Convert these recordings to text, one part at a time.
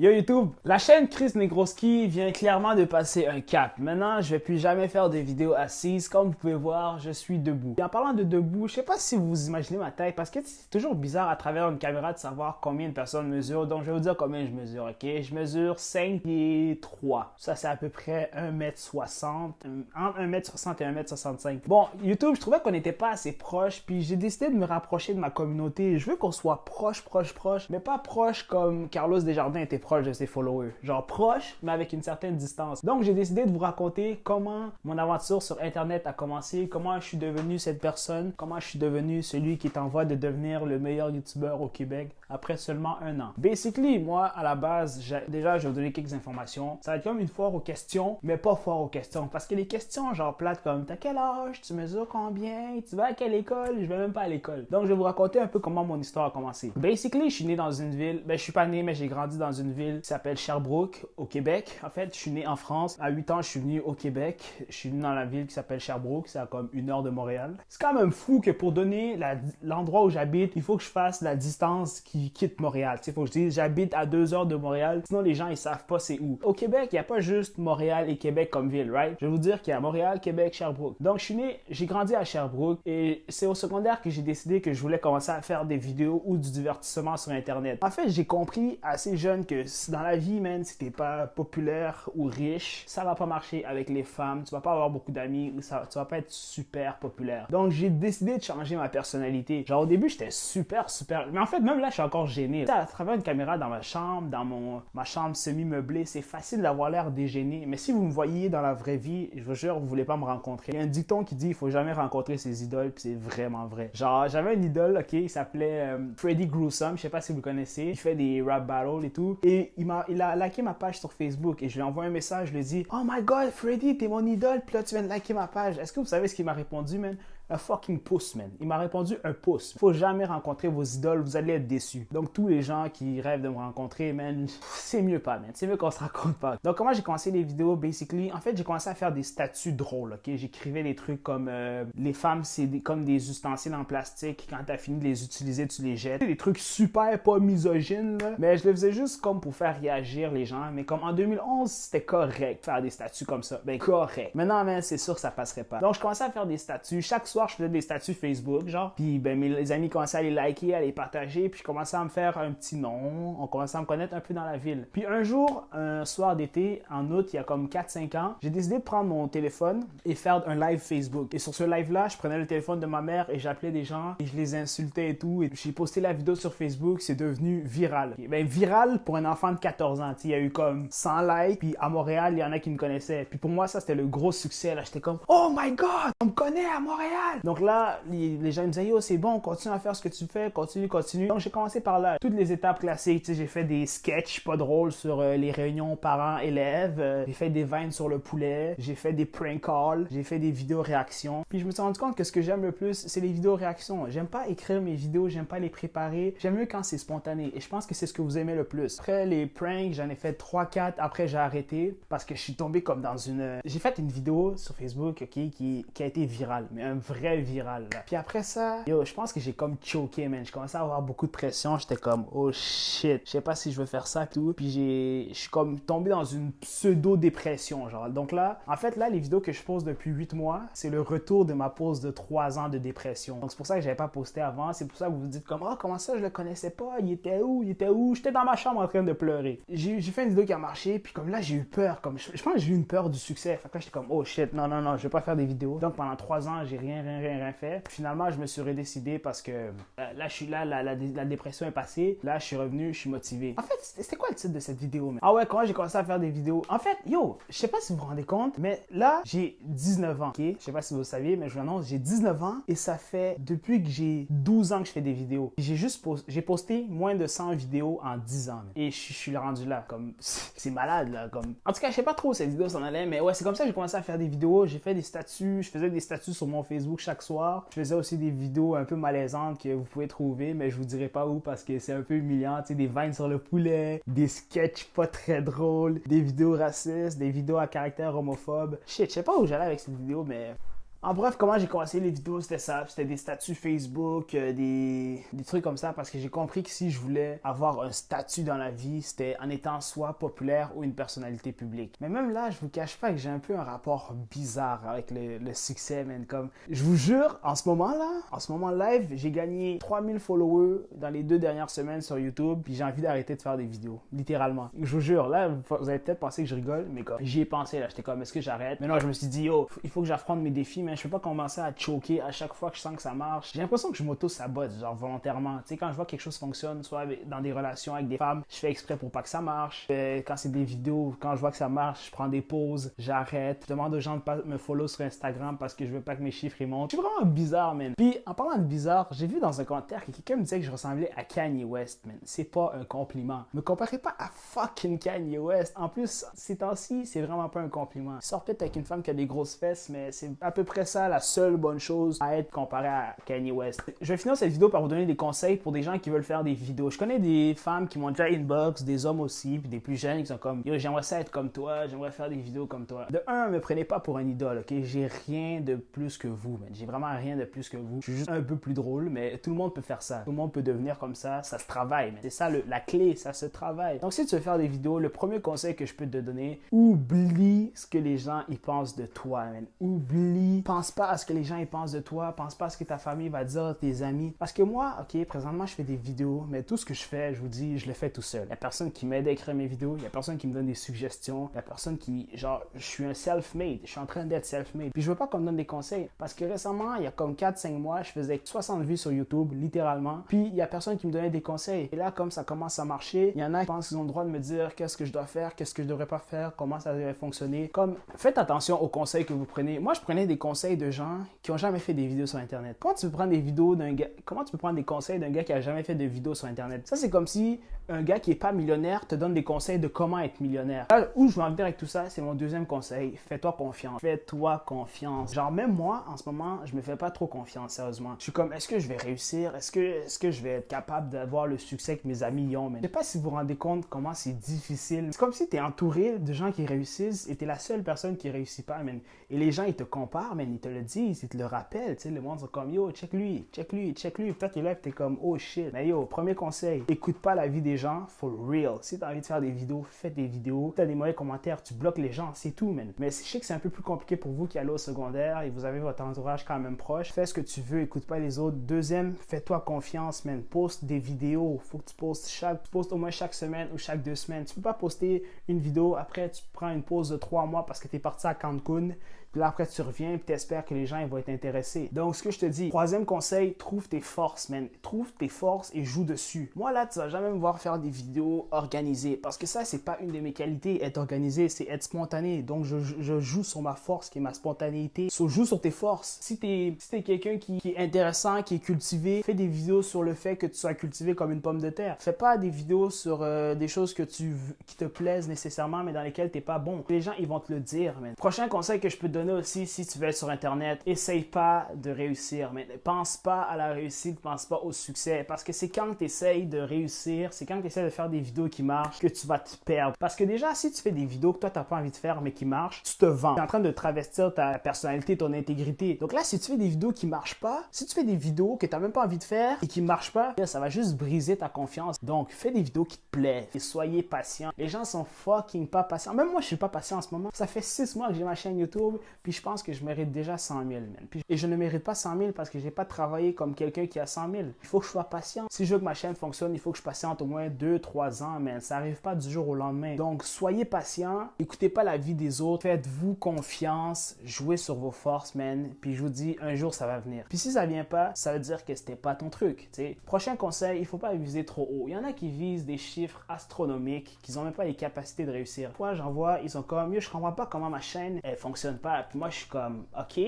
Yo YouTube, la chaîne Chris Negroski vient clairement de passer un cap. Maintenant, je vais plus jamais faire des vidéos assises. Comme vous pouvez voir, je suis debout. Et en parlant de debout, je sais pas si vous imaginez ma taille parce que c'est toujours bizarre à travers une caméra de savoir combien de personnes mesurent. Donc, je vais vous dire combien je mesure, ok? Je mesure 5 et 3. Ça, c'est à peu près 1m60, entre 1m60 et 1m65. Bon, YouTube, je trouvais qu'on n'était pas assez proche, puis j'ai décidé de me rapprocher de ma communauté. Je veux qu'on soit proche, proche, proche, mais pas proche comme Carlos Desjardins était proche proche de ses followers. Genre proche, mais avec une certaine distance. Donc, j'ai décidé de vous raconter comment mon aventure sur Internet a commencé, comment je suis devenu cette personne, comment je suis devenu celui qui est en voie de devenir le meilleur YouTuber au Québec après seulement un an. Basically, moi, à la base, déjà, je vais vous donner quelques informations. Ça va être comme une foire aux questions, mais pas foire aux questions. Parce que les questions, genre plates comme t'as quel âge, tu mesures combien, tu vas à quelle école, je vais même pas à l'école. Donc, je vais vous raconter un peu comment mon histoire a commencé. Basically, je suis né dans une ville, ben, je suis pas né, mais j'ai grandi dans une ville ville qui s'appelle Sherbrooke, au Québec. En fait, je suis né en France. À 8 ans, je suis venu au Québec. Je suis venu dans la ville qui s'appelle Sherbrooke. C'est à comme une heure de Montréal. C'est quand même fou que pour donner l'endroit où j'habite, il faut que je fasse la distance qui quitte Montréal. Il faut que je dise j'habite à deux heures de Montréal. Sinon, les gens, ils savent pas c'est où. Au Québec, il n'y a pas juste Montréal et Québec comme ville, right? Je vais vous dire qu'il y a Montréal, Québec, Sherbrooke. Donc, je suis né, j'ai grandi à Sherbrooke et c'est au secondaire que j'ai décidé que je voulais commencer à faire des vidéos ou du divertissement sur Internet. En fait, j'ai compris assez jeune que dans la vie, man, si t'es pas populaire ou riche, ça va pas marcher avec les femmes. Tu vas pas avoir beaucoup d'amis ou ça, tu vas pas être super populaire. Donc, j'ai décidé de changer ma personnalité. Genre, au début, j'étais super, super. Mais en fait, même là, je suis encore gêné. À travers une caméra dans ma chambre, dans mon, ma chambre semi-meublée, c'est facile d'avoir l'air dégêné. Mais si vous me voyez dans la vraie vie, je vous jure, vous voulez pas me rencontrer. Il y a un dicton qui dit il faut jamais rencontrer ses idoles, puis c'est vraiment vrai. Genre, j'avais un idole, ok, il s'appelait euh, Freddy Gruesome, je sais pas si vous connaissez. Il fait des rap battles et tout. M'a, il a liké ma page sur Facebook et je lui ai envoyé un message, je lui dit Oh my god, Freddy, t'es mon idole, puis là tu viens de liker ma page. Est-ce que vous savez ce qu'il m'a répondu, man? Un fucking pouce, man. Il m'a répondu un pouce. Faut jamais rencontrer vos idoles, vous allez être déçus. Donc, tous les gens qui rêvent de me rencontrer, man, c'est mieux pas, man. C'est mieux qu'on se raconte pas. Donc, comment j'ai commencé les vidéos, basically? En fait, j'ai commencé à faire des statuts drôles, ok? J'écrivais des trucs comme euh, les femmes, c'est comme des ustensiles en plastique. Quand t'as fini de les utiliser, tu les jettes. Des trucs super pas misogynes, là. Mais je les faisais juste comme pour faire réagir les gens. Mais comme en 2011, c'était correct faire des statuts comme ça. Ben, correct. Maintenant, man, c'est sûr que ça passerait pas. Donc, je commençais à faire des statuts. Chaque soir, je faisais des statuts Facebook, genre. Puis ben, mes amis commençaient à les liker, à les partager. Puis je commençais à me faire un petit nom. On commençait à me connaître un peu dans la ville. Puis un jour, un soir d'été, en août, il y a comme 4-5 ans, j'ai décidé de prendre mon téléphone et faire un live Facebook. Et sur ce live-là, je prenais le téléphone de ma mère et j'appelais des gens et je les insultais et tout. Et j'ai posté la vidéo sur Facebook, c'est devenu viral. ben, viral pour un enfant de 14 ans. Il y a eu comme 100 likes. Puis à Montréal, il y en a qui me connaissaient. Puis pour moi, ça, c'était le gros succès. Là, j'étais comme, oh my god, on me connaît à Montréal. Donc là, les, gens me disaient, yo, c'est bon, continue à faire ce que tu fais, continue, continue. Donc j'ai commencé par là. Toutes les étapes classiques, j'ai fait des sketchs pas drôles sur euh, les réunions parents-élèves. Euh, j'ai fait des vines sur le poulet. J'ai fait des prank calls. J'ai fait des vidéos réactions. Puis je me suis rendu compte que ce que j'aime le plus, c'est les vidéos réactions. J'aime pas écrire mes vidéos, j'aime pas les préparer. J'aime mieux quand c'est spontané. Et je pense que c'est ce que vous aimez le plus. Après les pranks, j'en ai fait 3-4. Après, j'ai arrêté parce que je suis tombé comme dans une. J'ai fait une vidéo sur Facebook, ok, qui, qui a été virale, mais un vrai viral. Puis après ça, yo, je pense que j'ai comme choqué, man. Je commençais à avoir beaucoup de pression. J'étais comme, oh shit, je sais pas si je veux faire ça, tout. Puis j'ai, je suis comme tombé dans une pseudo-dépression, genre. Donc là, en fait, là, les vidéos que je pose depuis 8 mois, c'est le retour de ma pause de 3 ans de dépression. Donc c'est pour ça que j'avais pas posté avant. C'est pour ça que vous vous dites comme, oh, comment ça, je le connaissais pas? Il était où? Il était où? J'étais dans ma chambre en train de pleurer. J'ai fait une vidéo qui a marché, puis comme là, j'ai eu peur. Comme, je, pense que j'ai eu une peur du succès. Fait que là, j'étais comme, oh shit, non, non, non, je vais pas faire des vidéos. Donc pendant 3 ans, j'ai rien, rien, rien, rien fait finalement, je me suis redécidé parce que euh, là, je suis là, la, la, dépression est passée. Là, je suis revenu, je suis motivé. En fait, c'était quoi le titre de cette vidéo? Mais? Ah ouais, quand j'ai commencé à faire des vidéos. En fait, yo, je sais pas si vous vous rendez compte, mais là, j'ai 19 ans, ok? Je sais pas si vous le saviez, mais je vous annonce, j'ai 19 ans et ça fait depuis que j'ai 12 ans que je fais des vidéos. J'ai juste j'ai posté moins de 100 vidéos en 10 ans. Et je, suis rendu là, comme, c'est malade, là, comme. En tout cas, je sais pas trop où cette vidéo s'en allait, mais ouais, c'est comme ça que j'ai commencé à faire des vidéos. J'ai fait des statuts, je faisais des statuts sur mon Facebook chaque soir. Je faisais aussi des vidéos un peu malaisantes que vous pouvez trouver, mais je vous dirai pas où parce que c'est un peu humiliant. Tu sais, des vines sur le poulet, des sketchs pas très drôles, des vidéos racistes, des vidéos à caractère homophobe. Shit, je sais pas où j'allais avec cette vidéo, mais En bref, comment j'ai commencé les vidéos, c'était ça. C'était des statuts Facebook, euh, des, trucs comme ça, parce que j'ai compris que si je voulais avoir un statut dans la vie, c'était en étant soit populaire ou une personnalité publique. Mais même là, je vous cache pas que j'ai un peu un rapport bizarre avec le, succès, man. Comme, je vous jure, en ce moment-là, en ce moment live, j'ai gagné 3000 followers dans les deux dernières semaines sur YouTube, puis j'ai envie d'arrêter de faire des vidéos, littéralement. Je vous jure, là, vous allez peut-être penser que je rigole, mais comme, j'y ai pensé, là, j'étais comme, est-ce que j'arrête? Mais non, je me suis dit, yo, il faut que j'affronte mes défis, mais je peux pas commencer à choquer à chaque fois que je sens que ça marche. J'ai l'impression que je m'auto-sabote, genre volontairement. Tu sais, quand je vois quelque chose fonctionne, soit dans des relations avec des femmes, je fais exprès pour pas que ça marche. Euh, quand c'est des vidéos, quand je vois que ça marche, je prends des pauses, j'arrête. Je demande aux gens de pas me follow sur Instagram parce que je veux pas que mes chiffres ils montent. Je suis vraiment bizarre, man. Puis, en parlant de bizarre, j'ai vu dans un commentaire que quelqu'un me disait que je ressemblais à Kanye West, man. C'est pas un compliment. Me comparez pas à fucking Kanye West. En plus, ces temps-ci, c'est vraiment pas un compliment. Sors peut-être avec une femme qui a des grosses fesses, mais c'est à peu près ça la seule bonne chose à être comparé à Kanye West? Je vais finir cette vidéo par vous donner des conseils pour des gens qui veulent faire des vidéos. Je connais des femmes qui m'ont déjà inbox, des hommes aussi, puis des plus jeunes qui sont comme j'aimerais ça être comme toi, j'aimerais faire des vidéos comme toi. De un, me prenez pas pour un idole, ok? J'ai rien de plus que vous, J'ai vraiment rien de plus que vous. Je suis juste un peu plus drôle, mais tout le monde peut faire ça. Tout le monde peut devenir comme ça. Ça se travaille, C'est ça la clé, ça se travaille. Donc si tu veux faire des vidéos, le premier conseil que je peux te donner, oublie ce que les gens y pensent de toi, man. Oublie, pense pas à ce que les gens y pensent de toi, pense pas à ce que ta famille va dire, tes amis. Parce que moi, ok, présentement, je fais des vidéos, mais tout ce que je fais, je vous dis, je le fais tout seul. Il y a personne qui m'aide à écrire mes vidéos, il y a personne qui me donne des suggestions, il y a personne qui, genre, je suis un self-made, je suis en train d'être self-made. Puis je veux pas qu'on me donne des conseils. Parce que récemment, il y a comme 4-5 mois, je faisais 60 vues sur YouTube, littéralement. Puis il y a personne qui me donnait des conseils. Et là, comme ça commence à marcher, il y en a qui pensent qu'ils ont le droit de me dire qu'est-ce que je dois faire, qu'est-ce que je devrais pas faire, comment ça devrait fonctionner. Comme, faites attention aux conseils que vous prenez. Moi, je prenais des conseils de gens qui ont jamais fait des vidéos sur Internet? Comment tu peux prendre des vidéos d'un gars, comment tu peux prendre des conseils d'un gars qui a jamais fait de vidéos sur Internet? Ça, c'est comme si un gars qui est pas millionnaire te donne des conseils de comment être millionnaire. Là, où je veux en venir avec tout ça, c'est mon deuxième conseil. Fais-toi confiance. Fais-toi confiance. Genre, même moi, en ce moment, je me fais pas trop confiance, sérieusement. Je suis comme, est-ce que je vais réussir? Est-ce que, est-ce que je vais être capable d'avoir le succès que mes amis y ont? Mais je sais pas si vous vous rendez compte comment c'est difficile. C'est comme si tu es entouré de gens qui réussissent et es la seule personne qui réussit pas, man. Et les gens, ils te comparent, man. Ils te le disent, ils te le rappellent. Tu sais, le monde sont comme, yo, check lui, check lui, check lui. Peut-être que là, tu es comme, oh shit. Mais yo, premier conseil, écoute pas la vie des gens for real. Si tu as envie de faire des vidéos, fais des vidéos. Tu as des mauvais commentaires, tu bloques les gens, c'est tout, man. Mais je sais que c'est un peu plus compliqué pour vous qui allez au secondaire et vous avez votre entourage quand même proche. Fais ce que tu veux, écoute pas les autres. Deuxième, fais-toi confiance, man. Poste des vidéos. Faut que tu postes chaque, tu postes au moins chaque semaine ou chaque deux semaines. Tu peux pas poster une vidéo, après tu prends une pause de trois mois parce que tu es parti à Cancun puis là, après, tu reviens et tu espères que les gens ils vont être intéressés. Donc, ce que je te dis, troisième conseil, trouve tes forces, man. Trouve tes forces et joue dessus. Moi, là, tu vas jamais me voir faire des vidéos organisées parce que ça, c'est pas une de mes qualités. Être organisé, c'est être spontané. Donc, je, je, joue sur ma force qui est ma spontanéité. So, joue sur tes forces. Si t'es si es, quelqu'un qui, qui, est intéressant, qui est cultivé, fais des vidéos sur le fait que tu sois cultivé comme une pomme de terre. Fais pas des vidéos sur euh, des choses que tu, qui te plaisent nécessairement, mais dans lesquelles t'es pas bon. Les gens, ils vont te le dire, man. Prochain conseil que je peux te aussi, si tu veux être sur Internet, essaye pas de réussir. Mais pense pas à la réussite, pense pas au succès. Parce que c'est quand tu essayes de réussir, c'est quand tu essaies de faire des vidéos qui marchent que tu vas te perdre. Parce que déjà, si tu fais des vidéos que toi, tu n'as pas envie de faire, mais qui marchent, tu te vends. Tu es en train de travestir ta personnalité, ton intégrité. Donc là, si tu fais des vidéos qui marchent pas, si tu fais des vidéos que tu n'as même pas envie de faire et qui marchent pas, ça va juste briser ta confiance. Donc, fais des vidéos qui te plaisent et soyez patient. Les gens sont fucking pas patients. Même moi, je suis pas patient en ce moment. Ça fait six mois que j'ai ma chaîne YouTube, puis je pense que je mérite déjà 100 000, et je ne mérite pas 100 000 parce que j'ai pas travaillé comme quelqu'un qui a 100 000. Il faut que je sois patient. Si je veux que ma chaîne fonctionne, il faut que je patiente au moins 2-3 ans, mais ça arrive pas du jour au lendemain. Donc, soyez patient. Écoutez pas la vie des autres. Faites-vous confiance. Jouez sur vos forces, man. Puis je vous dis, un jour, ça va venir. Puis si ça vient pas, ça veut dire que c'était pas ton truc. Prochain conseil, il faut pas viser trop haut. Il y en a qui visent des chiffres astronomiques, qui n'ont même pas les capacités de réussir. Moi, j'en vois, ils sont comme, yo, je comprends pas comment ma chaîne, elle fonctionne pas. Puis moi, je suis comme, ok,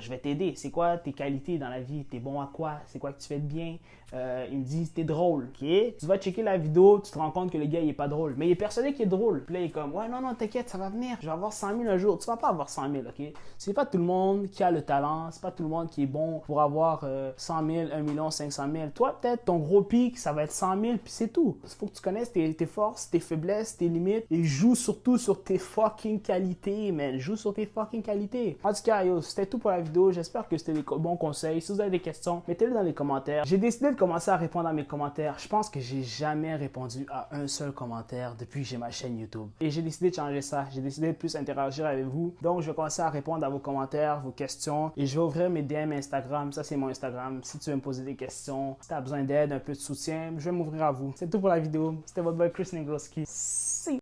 je vais t'aider. C'est quoi tes qualités dans la vie? T'es bon à quoi? C'est quoi que tu fais de bien? Euh, il me dit, t'es drôle, ok? Tu vas checker la vidéo, tu te rends compte que le gars, il est pas drôle. Mais il est persuadé qu'il est drôle. Puis là, il est comme, ouais, non, non, t'inquiète, ça va venir. Je vais avoir 100 000 un jour. Tu vas pas avoir 100 000, ok? C'est pas tout le monde qui a le talent. C'est pas tout le monde qui est bon pour avoir 100 000, 1 million, 500 000. Toi, peut-être, ton gros pic, ça va être 100 000, puis c'est tout. Il faut que tu connaisses tes, tes, forces, tes faiblesses, tes limites, et joue surtout sur tes fucking qualités, man. Joue sur tes fucking qualités En tout cas, yo, c'était tout pour la vidéo. J'espère que c'était des bons conseils. Si vous avez des questions, mettez-les dans les commentaires. J'ai décidé de commencer à répondre à mes commentaires. Je pense que j'ai jamais répondu à un seul commentaire depuis que j'ai ma chaîne YouTube. Et j'ai décidé de changer ça. J'ai décidé de plus interagir avec vous. Donc, je vais commencer à répondre à vos commentaires, vos questions. Et je vais ouvrir mes DM Instagram. Ça, c'est mon Instagram. Si tu veux me poser des questions, si tu as besoin d'aide, un peu de soutien, je vais m'ouvrir à vous. C'est tout pour la vidéo. C'était votre boy Chris Negroski. See